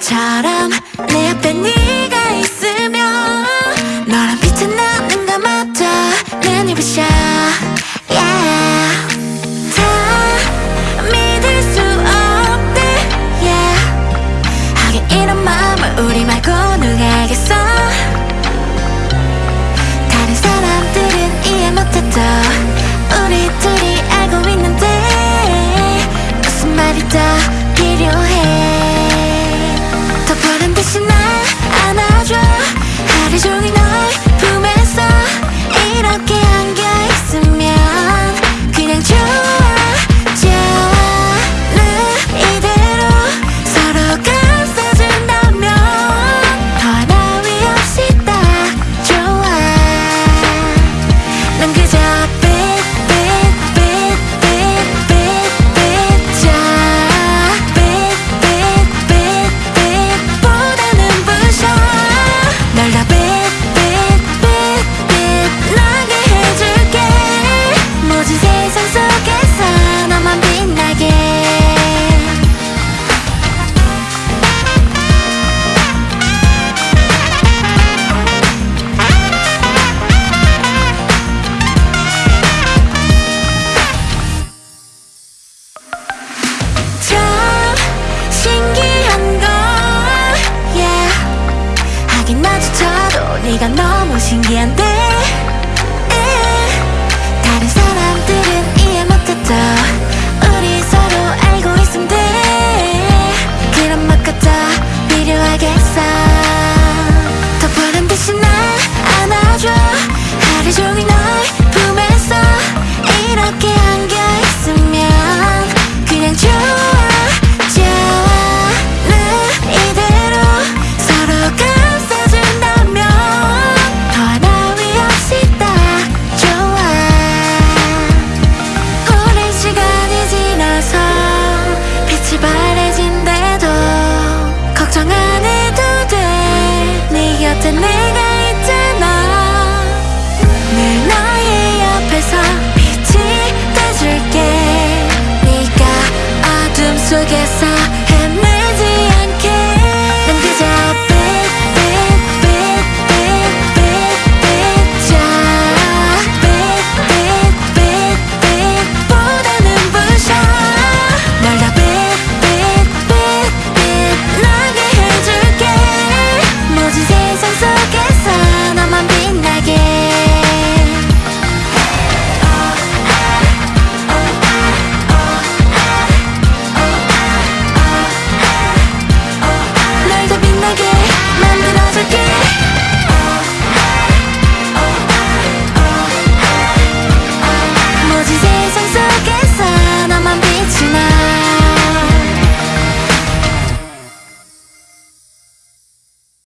바람처럼 내 앞에 네가 네가 너무 신기한데 다른 사람들은 이해 못했어 곁에 내가 있잖아. 늘 너의 옆에서 빛이 돼줄게. 네가 어둠 속에서